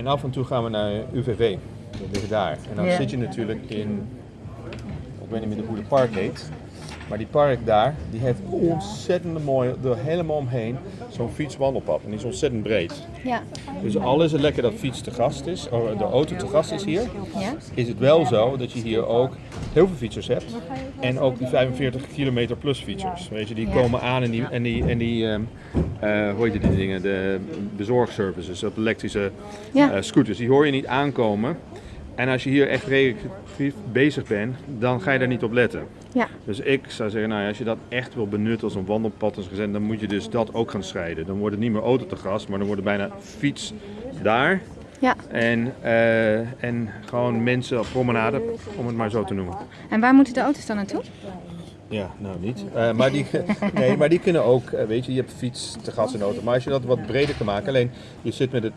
En af en toe gaan we naar UVV, dat ligt daar. En dan Ja. zit je natuurlijk in, ik weet niet meer hoe het park heet, maar die park daar, die heeft ontzettend mooi, er helemaal omheen, zo'n fietswandelpad. En die is ontzettend breed. Ja. Dus al is het lekker dat fiets te gast is, of de auto te gast is hier, Ja. is het wel zo dat je hier ook heel veel fietsers hebt. En ook die 45 kilometer plus fietsers. Weet je, die Ja. komen aan en die, en die, en die ehm, eh, hoe heet die dingen, de bezorgservices, op elektrische eh, scooters, die hoor je niet aankomen. En als je hier echt recreatief bezig bent, dan ga je daar niet op letten. Ja. Dus ik zou zeggen, nou ja, als je dat echt wil benutten als een wandelpad, als dan moet je dus dat ook gaan scheiden. Dan wordt het niet meer auto te gras, maar dan wordt het bijna fiets daar. Ja. En, eh, en gewoon mensen op promenade, om het maar zo te noemen. En waar moeten de auto's dan naartoe? Ja, nou niet. Eh, maar, die, nee, maar die kunnen ook, eh, weet je, je hebt fiets, te gas en auto. Maar als je dat wat breder kan maken, alleen je zit met het,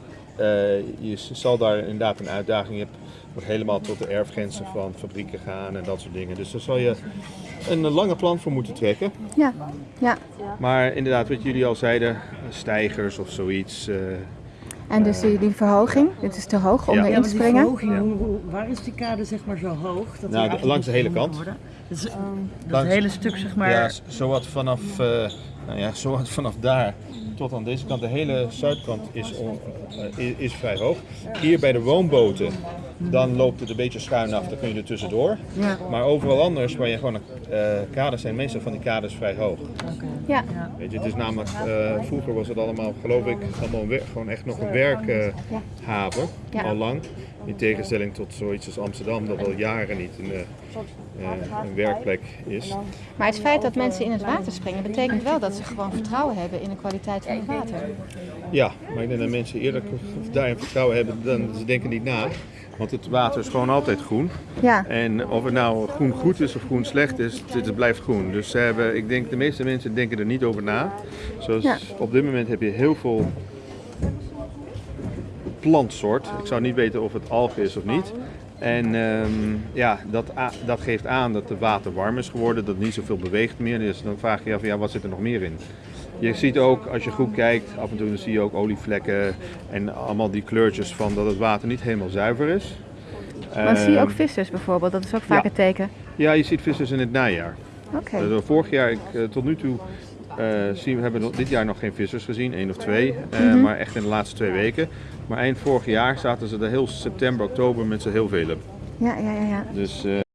je zal daar inderdaad een uitdaging. Je hebt helemaal tot de erfgrenzen van fabrieken gaan en dat soort dingen. Dus daar zal je een lange plan voor moeten trekken. Ja. Ja. Maar inderdaad, wat jullie al zeiden, stijgers of zoiets. eh, En dus die, die verhoging, dit is te hoog om Ja. erin Ja, te maar die springen. verhoging, Ja. hoe- hoe- waar is die kade zeg maar zo hoog? Dat die Nou, langs de hele kant. Dus, dat Langs- hele stuk zeg maar. Ja, zowat vanaf, eh, nou ja, zowat vanaf daar tot aan deze kant. De hele zuidkant is, on- eh, is, vrij hoog. Hier bij de woonboten, dan loopt het een beetje schuin af, dan kun je er tussendoor. Ja. Maar overal anders, waar je gewoon eh kaders zijn, meestal van die kaders vrij hoog. Ja. Weet je, het is namelijk, eh, vroeger was het allemaal, geloof ik, allemaal gewoon echt nog een werkhaven, Ja. al lang. In tegenstelling tot zoiets als Amsterdam, dat al jaren niet een, een werkplek is. Maar het feit dat mensen in het water springen, betekent wel dat ze gewoon vertrouwen hebben in de kwaliteit van het water. Ja, maar ik denk dat mensen eerder daarin vertrouwen hebben dan ze denken niet na. Want het water is gewoon altijd groen. Ja. En of het nou groen goed is of groen slecht is, het, het blijft groen. Dus ze hebben, ik denk de meeste mensen denken er niet over na. Zoals Ja. op dit moment heb je heel veel plantsoort. Ik zou niet weten of het algen is of niet. En ehm, ja, dat, dat geeft aan dat het water warm is geworden, dat het niet zoveel beweegt meer. Dus dan vraag je je af, ja, wat zit er nog meer in? Je ziet ook, als je goed kijkt, af en toe dan zie je ook olievlekken en allemaal die kleurtjes van dat het water niet helemaal zuiver is. Maar zie je ook Ehm, vissers bijvoorbeeld, dat is ook vaak ja. een teken. Ja, je ziet vissers in het najaar. Oké. Eh, vorig jaar, ik, eh, tot nu toe, zien we hebben dit jaar nog geen vissers gezien, één of twee, eh, Mhm. maar echt in de laatste twee weken. Maar eind vorig jaar zaten ze er heel september, oktober met z'n heel velen. Ja, ja, ja, ja. Dus eh,